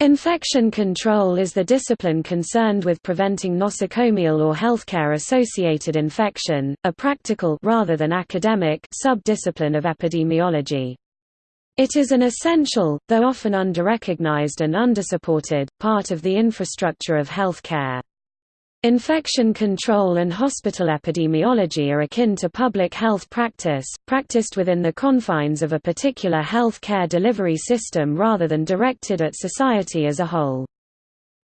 Infection control is the discipline concerned with preventing nosocomial or healthcare-associated infection, a practical rather than academic sub-discipline of epidemiology. It is an essential, though often under-recognized and undersupported, part of the infrastructure of healthcare. Infection control and hospital epidemiology are akin to public health practice, practiced within the confines of a particular health care delivery system rather than directed at society as a whole.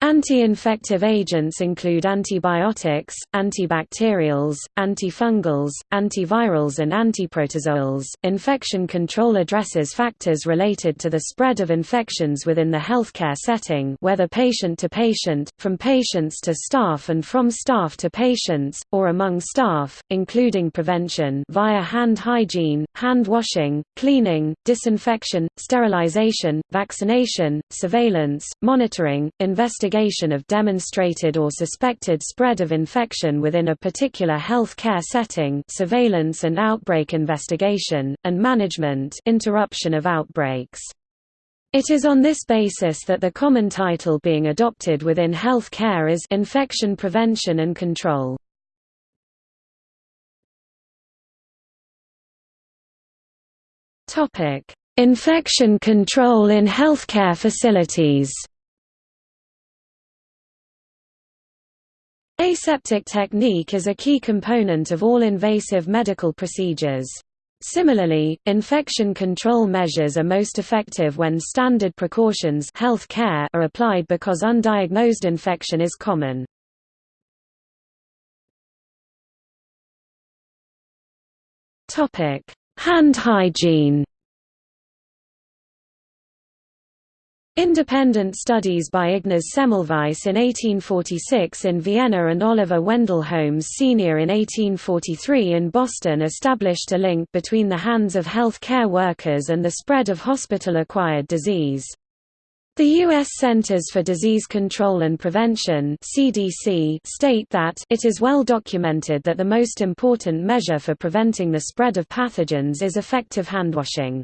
Anti-infective agents include antibiotics, antibacterials, antifungals, antivirals and antiprotozoals. Infection control addresses factors related to the spread of infections within the healthcare setting, whether patient to patient, from patients to staff and from staff to patients or among staff, including prevention via hand hygiene, hand washing, cleaning, disinfection, sterilization, vaccination, surveillance, monitoring, investigation investigation of demonstrated or suspected spread of infection within a particular health care setting surveillance and outbreak investigation, and management interruption of outbreaks. It is on this basis that the common title being adopted within health care is infection prevention and control. Infection control in healthcare facilities Aseptic technique is a key component of all invasive medical procedures. Similarly, infection control measures are most effective when standard precautions are applied because undiagnosed infection is common. Hand hygiene Independent studies by Ignaz Semmelweis in 1846 in Vienna and Oliver Wendell Holmes Sr. in 1843 in Boston established a link between the hands of health care workers and the spread of hospital-acquired disease. The U.S. Centers for Disease Control and Prevention CDC state that it is well documented that the most important measure for preventing the spread of pathogens is effective handwashing.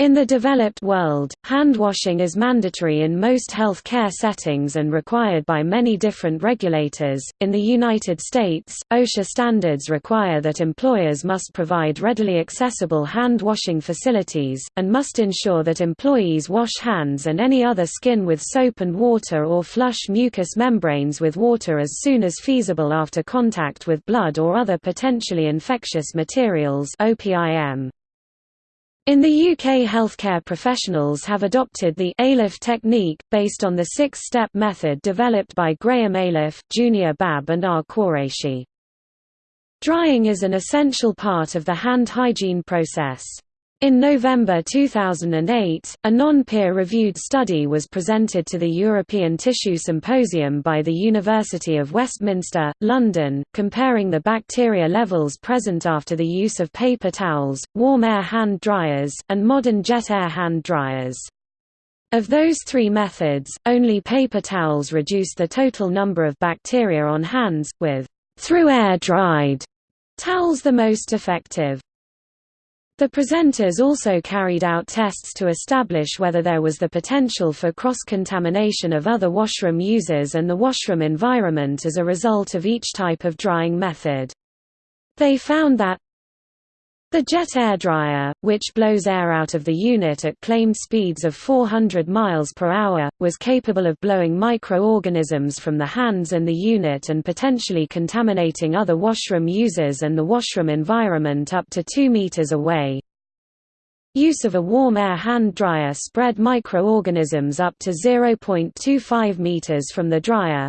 In the developed world, hand washing is mandatory in most health care settings and required by many different regulators. In the United States, OSHA standards require that employers must provide readily accessible hand washing facilities, and must ensure that employees wash hands and any other skin with soap and water or flush mucous membranes with water as soon as feasible after contact with blood or other potentially infectious materials. OPIM. In the UK healthcare professionals have adopted the Ayliffe technique, based on the six-step method developed by Graham Ayliffe, Junior Babb and R. Qureshi. Drying is an essential part of the hand hygiene process. In November 2008, a non-peer-reviewed study was presented to the European Tissue Symposium by the University of Westminster, London, comparing the bacteria levels present after the use of paper towels, warm air hand dryers, and modern jet air hand dryers. Of those three methods, only paper towels reduced the total number of bacteria on hands, with through air-dried towels the most effective. The presenters also carried out tests to establish whether there was the potential for cross-contamination of other washroom users and the washroom environment as a result of each type of drying method. They found that the jet air dryer, which blows air out of the unit at claimed speeds of 400 miles per hour, was capable of blowing microorganisms from the hands and the unit and potentially contaminating other washroom users and the washroom environment up to 2 meters away. Use of a warm air hand dryer spread microorganisms up to 0.25 meters from the dryer,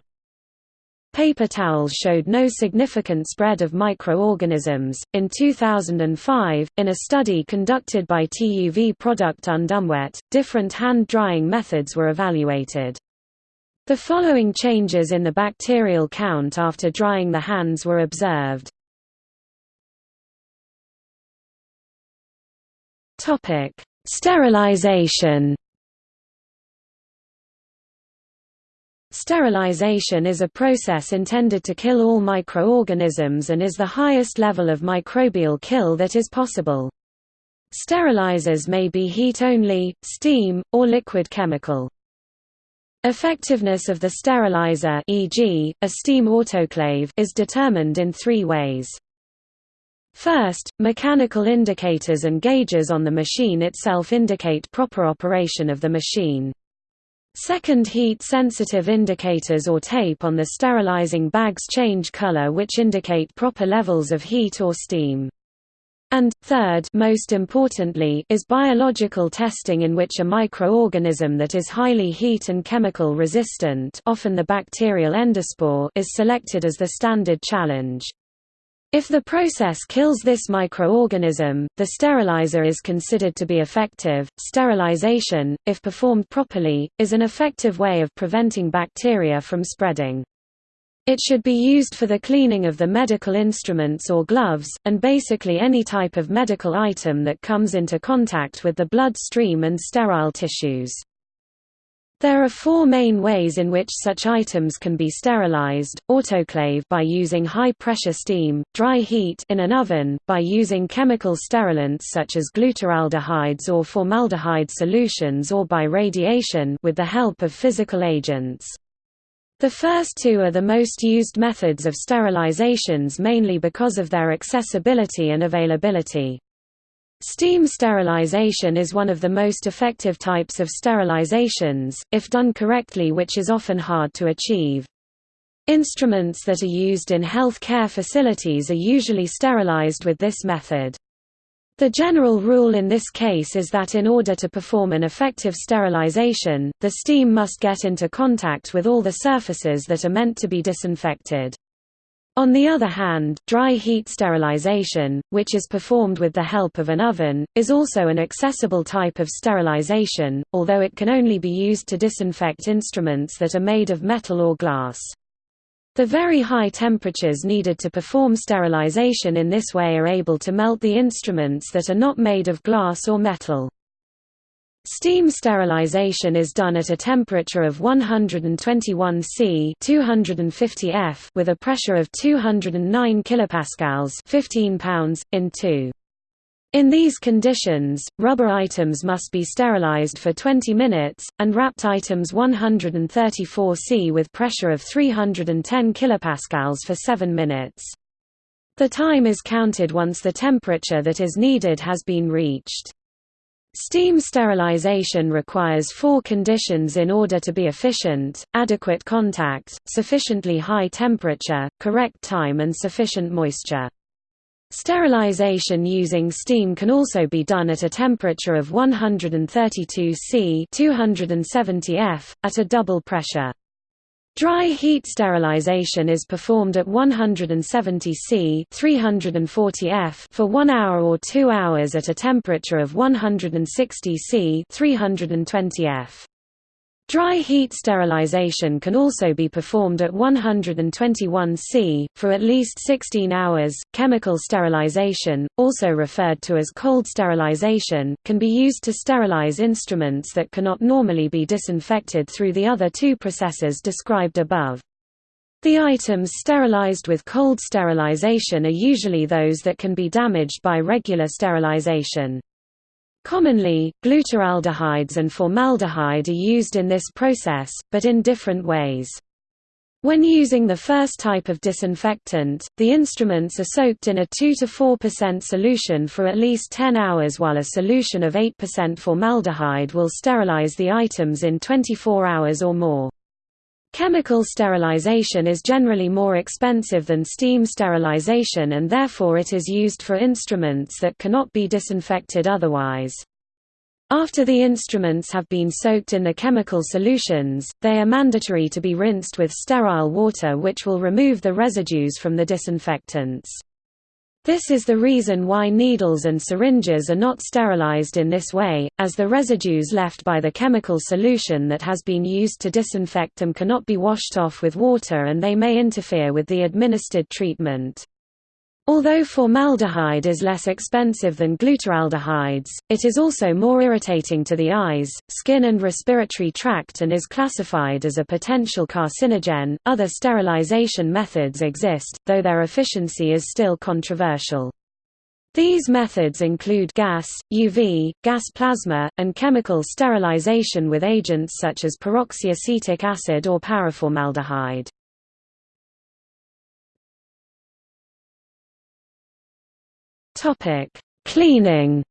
Paper towels showed no significant spread of microorganisms. In 2005, in a study conducted by TUV Product und Umwelt, different hand drying methods were evaluated. The following changes in the bacterial count after drying the hands were observed. Topic: Sterilization Sterilization is a process intended to kill all microorganisms and is the highest level of microbial kill that is possible. Sterilizers may be heat-only, steam, or liquid chemical. Effectiveness of the sterilizer e.g., a steam autoclave is determined in three ways. First, mechanical indicators and gauges on the machine itself indicate proper operation of the machine. Second heat-sensitive indicators or tape on the sterilizing bags change color which indicate proper levels of heat or steam. And, third most importantly, is biological testing in which a microorganism that is highly heat and chemical resistant often the bacterial endospore is selected as the standard challenge. If the process kills this microorganism, the sterilizer is considered to be effective. Sterilization, if performed properly, is an effective way of preventing bacteria from spreading. It should be used for the cleaning of the medical instruments or gloves, and basically any type of medical item that comes into contact with the blood stream and sterile tissues. There are four main ways in which such items can be sterilized, autoclave by using high-pressure steam, dry heat in an oven, by using chemical sterilants such as glutaraldehydes or formaldehyde solutions or by radiation with the help of physical agents. The first two are the most used methods of sterilizations mainly because of their accessibility and availability. Steam sterilization is one of the most effective types of sterilizations, if done correctly which is often hard to achieve. Instruments that are used in health care facilities are usually sterilized with this method. The general rule in this case is that in order to perform an effective sterilization, the steam must get into contact with all the surfaces that are meant to be disinfected. On the other hand, dry heat sterilization, which is performed with the help of an oven, is also an accessible type of sterilization, although it can only be used to disinfect instruments that are made of metal or glass. The very high temperatures needed to perform sterilization in this way are able to melt the instruments that are not made of glass or metal. Steam sterilization is done at a temperature of 121 C 250 F with a pressure of 209 kilopascals 15 pounds, in 2. In these conditions, rubber items must be sterilized for 20 minutes, and wrapped items 134 C with pressure of 310 kilopascals for 7 minutes. The time is counted once the temperature that is needed has been reached. Steam sterilization requires four conditions in order to be efficient, adequate contact, sufficiently high temperature, correct time and sufficient moisture. Sterilization using steam can also be done at a temperature of 132 C 270 F, at a double pressure. Dry heat sterilization is performed at 170 C 340 F for 1 hour or 2 hours at a temperature of 160 C 320 F. Dry heat sterilization can also be performed at 121 C, for at least 16 hours. Chemical sterilization, also referred to as cold sterilization, can be used to sterilize instruments that cannot normally be disinfected through the other two processes described above. The items sterilized with cold sterilization are usually those that can be damaged by regular sterilization. Commonly, glutaraldehydes and formaldehyde are used in this process, but in different ways. When using the first type of disinfectant, the instruments are soaked in a 2–4% solution for at least 10 hours while a solution of 8% formaldehyde will sterilize the items in 24 hours or more. Chemical sterilization is generally more expensive than steam sterilization and therefore it is used for instruments that cannot be disinfected otherwise. After the instruments have been soaked in the chemical solutions, they are mandatory to be rinsed with sterile water which will remove the residues from the disinfectants. This is the reason why needles and syringes are not sterilized in this way, as the residues left by the chemical solution that has been used to disinfect them cannot be washed off with water and they may interfere with the administered treatment. Although formaldehyde is less expensive than glutaraldehydes, it is also more irritating to the eyes, skin, and respiratory tract and is classified as a potential carcinogen. Other sterilization methods exist, though their efficiency is still controversial. These methods include gas, UV, gas plasma, and chemical sterilization with agents such as peroxyacetic acid or paraformaldehyde. Cleaning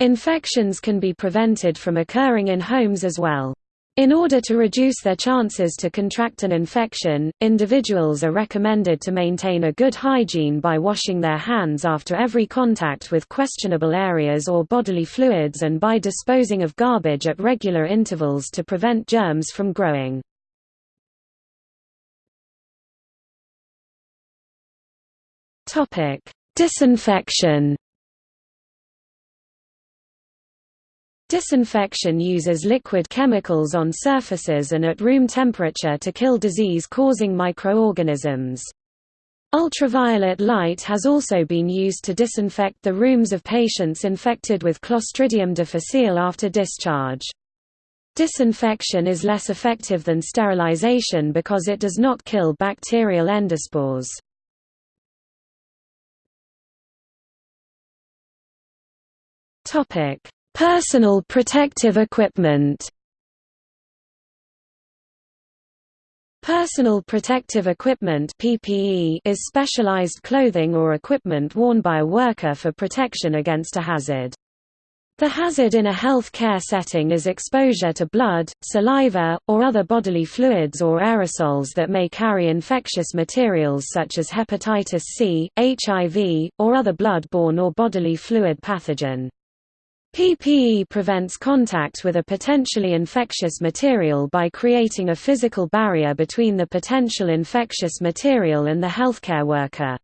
Infections can be prevented from occurring in homes as well. In order to reduce their chances to contract an infection, individuals are recommended to maintain a good hygiene by washing their hands after every contact with questionable areas or bodily fluids and by disposing of garbage at regular intervals to prevent germs from growing. Disinfection Disinfection uses liquid chemicals on surfaces and at room temperature to kill disease-causing microorganisms. Ultraviolet light has also been used to disinfect the rooms of patients infected with Clostridium difficile after discharge. Disinfection is less effective than sterilization because it does not kill bacterial endospores. Topic: Personal protective equipment Personal protective equipment PPE is specialized clothing or equipment worn by a worker for protection against a hazard. The hazard in a health care setting is exposure to blood, saliva, or other bodily fluids or aerosols that may carry infectious materials such as hepatitis C, HIV, or other blood-borne or bodily fluid pathogen. PPE prevents contact with a potentially infectious material by creating a physical barrier between the potential infectious material and the healthcare worker.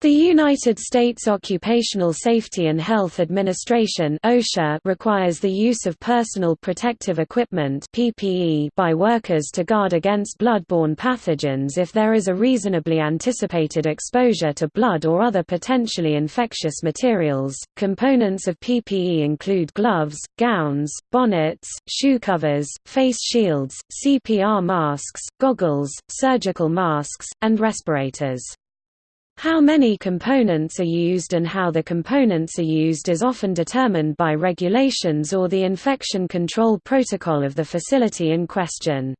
The United States Occupational Safety and Health Administration OSHA requires the use of personal protective equipment PPE by workers to guard against blood-borne pathogens if there is a reasonably anticipated exposure to blood or other potentially infectious materials. Components of PPE include gloves, gowns, bonnets, shoe covers, face shields, CPR masks, goggles, surgical masks, and respirators. How many components are used and how the components are used is often determined by regulations or the infection control protocol of the facility in question.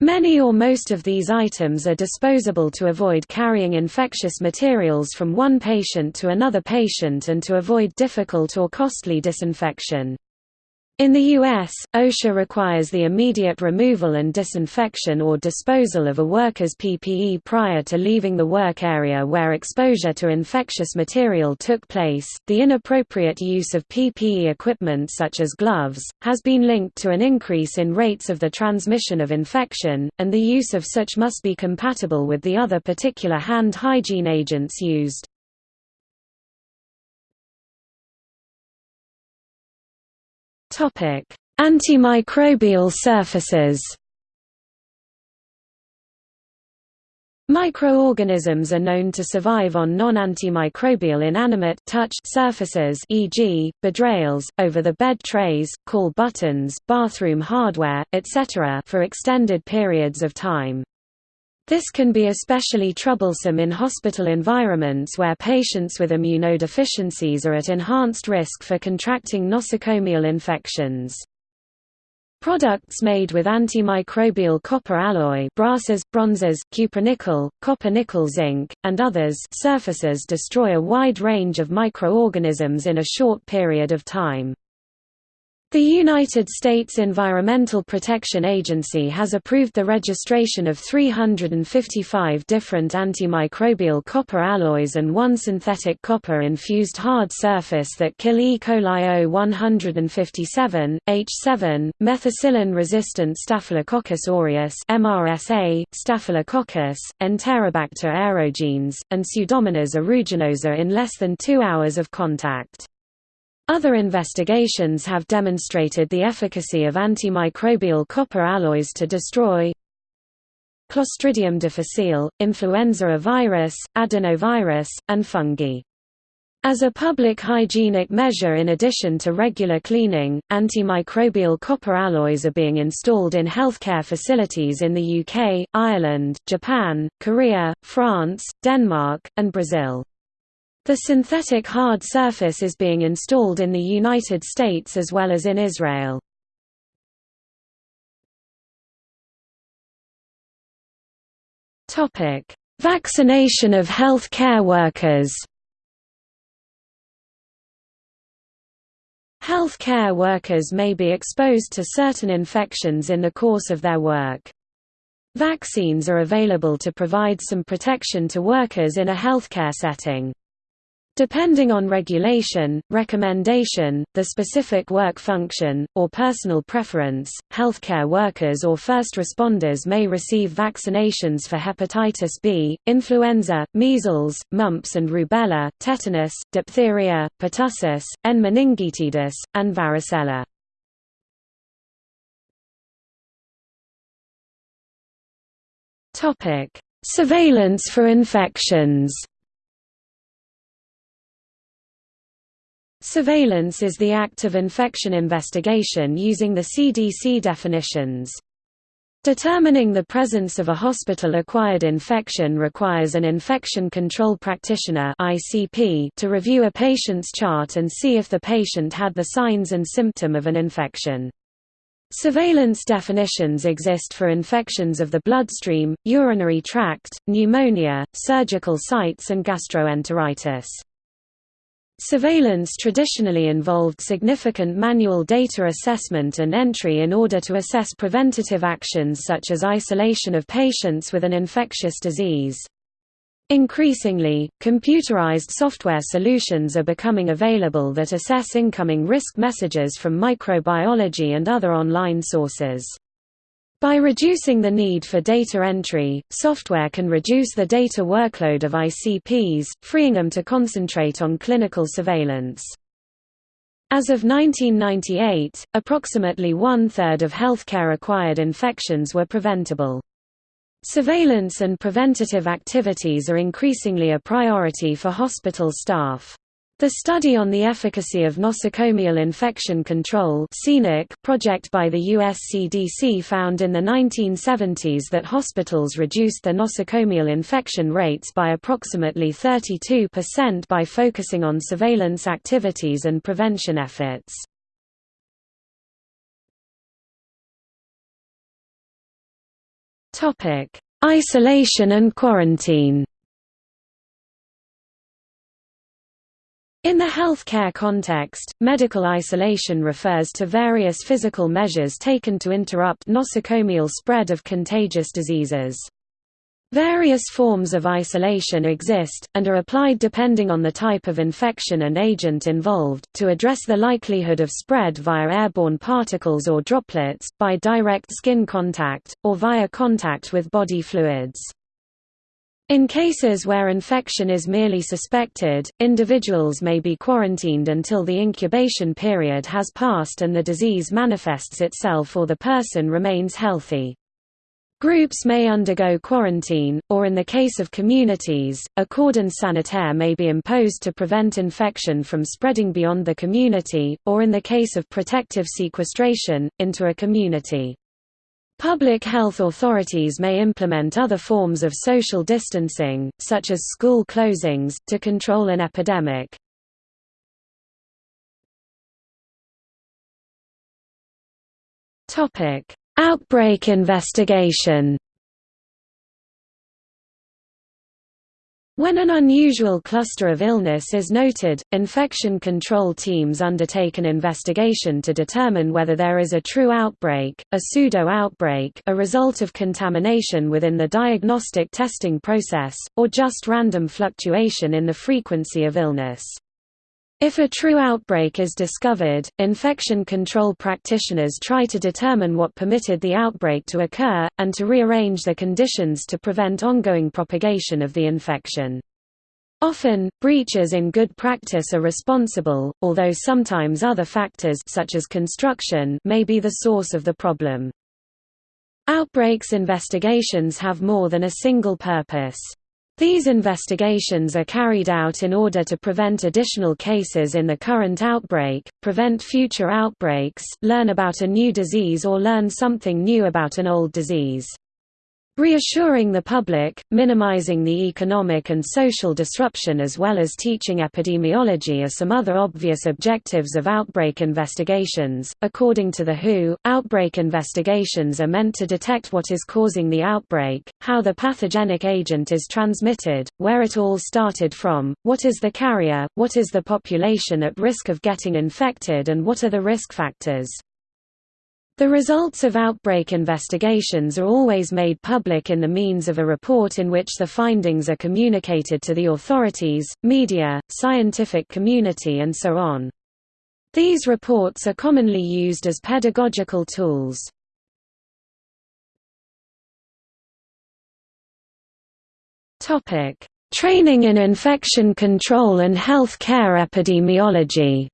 Many or most of these items are disposable to avoid carrying infectious materials from one patient to another patient and to avoid difficult or costly disinfection. In the U.S., OSHA requires the immediate removal and disinfection or disposal of a worker's PPE prior to leaving the work area where exposure to infectious material took place. The inappropriate use of PPE equipment such as gloves has been linked to an increase in rates of the transmission of infection, and the use of such must be compatible with the other particular hand hygiene agents used. Antimicrobial surfaces. Microorganisms are known to survive on non-antimicrobial inanimate touch surfaces e.g., bedrails, over-the-bed trays, call buttons, bathroom hardware, etc. for extended periods of time. This can be especially troublesome in hospital environments where patients with immunodeficiencies are at enhanced risk for contracting nosocomial infections. Products made with antimicrobial copper alloy brasses, bronzes, cupronickel, copper-nickel zinc, and others surfaces destroy a wide range of microorganisms in a short period of time. The United States Environmental Protection Agency has approved the registration of 355 different antimicrobial copper alloys and one synthetic copper-infused hard surface that kill E. coli O157, H7, methicillin-resistant Staphylococcus aureus MRSA, Staphylococcus, Enterobacter aerogenes, and Pseudomonas aeruginosa in less than two hours of contact. Other investigations have demonstrated the efficacy of antimicrobial copper alloys to destroy Clostridium difficile, influenza virus, adenovirus, and fungi. As a public hygienic measure in addition to regular cleaning, antimicrobial copper alloys are being installed in healthcare facilities in the UK, Ireland, Japan, Korea, France, Denmark, and Brazil. The synthetic hard surface is being installed in the United States as well as in Israel. Vaccination of health care workers Health care workers may be exposed to certain infections in the course of their work. Vaccines are available to provide some protection to workers in a healthcare setting. Depending on regulation, recommendation, the specific work function, or personal preference, healthcare workers or first responders may receive vaccinations for hepatitis B, influenza, measles, mumps and rubella, tetanus, diphtheria, pertussis, N. meningitidis, and varicella. Surveillance for infections Surveillance is the act of infection investigation using the CDC definitions. Determining the presence of a hospital-acquired infection requires an infection control practitioner to review a patient's chart and see if the patient had the signs and symptom of an infection. Surveillance definitions exist for infections of the bloodstream, urinary tract, pneumonia, surgical sites and gastroenteritis. Surveillance traditionally involved significant manual data assessment and entry in order to assess preventative actions such as isolation of patients with an infectious disease. Increasingly, computerized software solutions are becoming available that assess incoming risk messages from microbiology and other online sources. By reducing the need for data entry, software can reduce the data workload of ICPs, freeing them to concentrate on clinical surveillance. As of 1998, approximately one-third of healthcare-acquired infections were preventable. Surveillance and preventative activities are increasingly a priority for hospital staff. The study on the efficacy of nosocomial infection control project by the US CDC found in the 1970s that hospitals reduced their nosocomial infection rates by approximately 32% by focusing on surveillance activities and prevention efforts. Isolation and quarantine In the healthcare context, medical isolation refers to various physical measures taken to interrupt nosocomial spread of contagious diseases. Various forms of isolation exist, and are applied depending on the type of infection and agent involved, to address the likelihood of spread via airborne particles or droplets, by direct skin contact, or via contact with body fluids. In cases where infection is merely suspected, individuals may be quarantined until the incubation period has passed and the disease manifests itself or the person remains healthy. Groups may undergo quarantine, or in the case of communities, a cordon sanitaire may be imposed to prevent infection from spreading beyond the community, or in the case of protective sequestration, into a community. Public health authorities may implement other forms of social distancing, such as school closings, to control an epidemic. Outbreak investigation When an unusual cluster of illness is noted, infection control teams undertake an investigation to determine whether there is a true outbreak, a pseudo-outbreak a result of contamination within the diagnostic testing process, or just random fluctuation in the frequency of illness. If a true outbreak is discovered, infection control practitioners try to determine what permitted the outbreak to occur, and to rearrange the conditions to prevent ongoing propagation of the infection. Often, breaches in good practice are responsible, although sometimes other factors such as construction may be the source of the problem. Outbreaks investigations have more than a single purpose. These investigations are carried out in order to prevent additional cases in the current outbreak, prevent future outbreaks, learn about a new disease or learn something new about an old disease. Reassuring the public, minimizing the economic and social disruption as well as teaching epidemiology are some other obvious objectives of outbreak investigations. According to the WHO, outbreak investigations are meant to detect what is causing the outbreak, how the pathogenic agent is transmitted, where it all started from, what is the carrier, what is the population at risk of getting infected and what are the risk factors. The results of outbreak investigations are always made public in the means of a report in which the findings are communicated to the authorities, media, scientific community and so on. These reports are commonly used as pedagogical tools. Training in infection control and health care epidemiology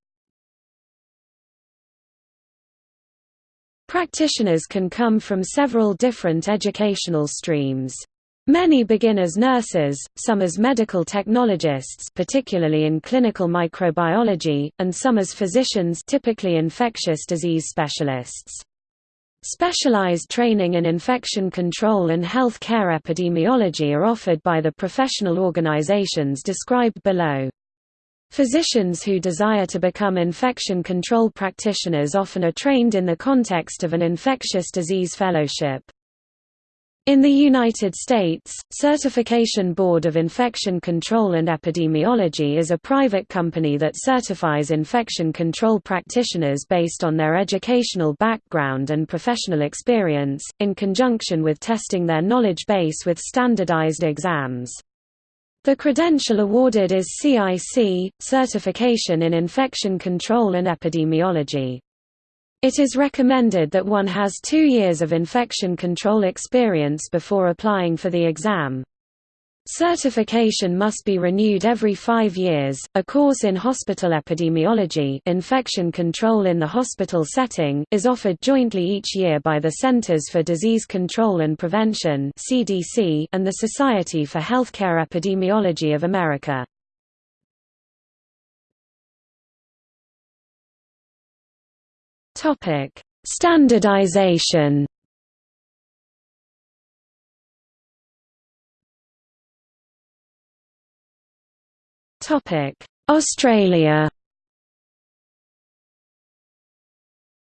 Practitioners can come from several different educational streams. Many begin as nurses, some as medical technologists particularly in clinical microbiology, and some as physicians typically infectious disease specialists. Specialized training in infection control and health care epidemiology are offered by the professional organizations described below. Physicians who desire to become infection control practitioners often are trained in the context of an infectious disease fellowship. In the United States, Certification Board of Infection Control and Epidemiology is a private company that certifies infection control practitioners based on their educational background and professional experience, in conjunction with testing their knowledge base with standardized exams. The credential awarded is CIC, Certification in Infection Control and Epidemiology. It is recommended that one has two years of infection control experience before applying for the exam. Certification must be renewed every five years. A course in hospital epidemiology infection control in the hospital setting is offered jointly each year by the Centers for Disease Control and Prevention (CDC) and the Society for Healthcare Epidemiology of America. Topic: Standardization. Australia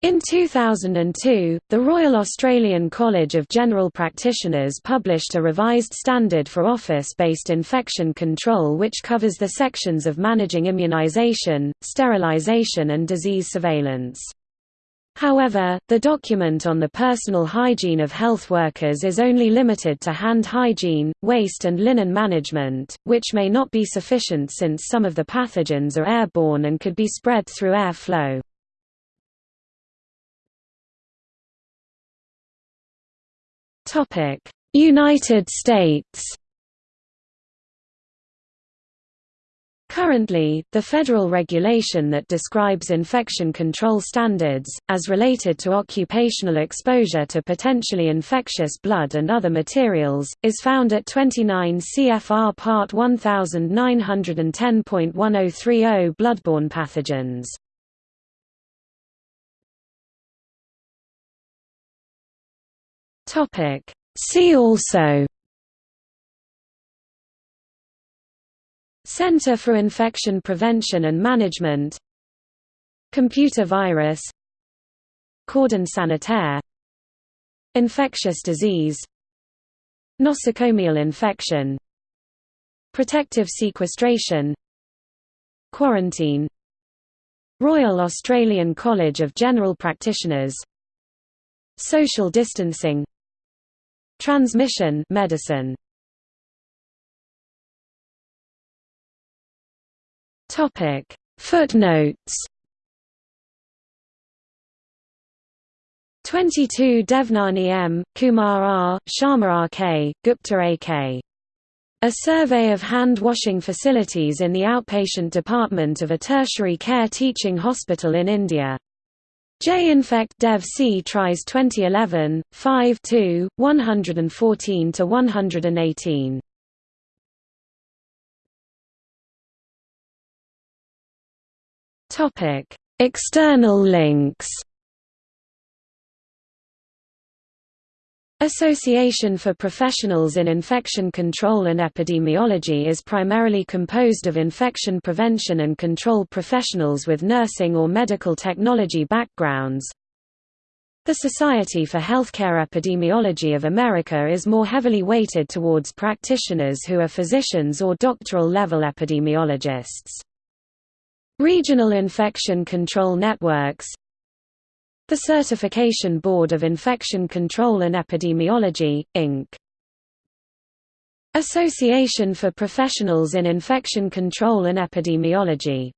In 2002, the Royal Australian College of General Practitioners published a revised standard for office-based infection control which covers the sections of managing immunisation, sterilisation and disease surveillance. However, the document on the personal hygiene of health workers is only limited to hand hygiene, waste and linen management, which may not be sufficient since some of the pathogens are airborne and could be spread through air flow. United States Currently, the federal regulation that describes infection control standards, as related to occupational exposure to potentially infectious blood and other materials, is found at 29 CFR Part 1910.1030 bloodborne pathogens. See also Center for Infection Prevention and Management Computer virus Cordon sanitaire Infectious disease Nosocomial infection Protective sequestration Quarantine Royal Australian College of General Practitioners Social distancing Transmission medicine Topic. Footnotes. 22 Devnani M, Kumar R, Sharma R. K, Gupta A. K. A survey of hand-washing facilities in the outpatient department of a tertiary care teaching hospital in India. J-Infect Dev C Tries 2011, 5 114–118. External links Association for Professionals in Infection Control and Epidemiology is primarily composed of infection prevention and control professionals with nursing or medical technology backgrounds. The Society for Healthcare Epidemiology of America is more heavily weighted towards practitioners who are physicians or doctoral-level epidemiologists. Regional infection control networks the Certification Board of Infection Control and Epidemiology, Inc. Association for Professionals in Infection Control and Epidemiology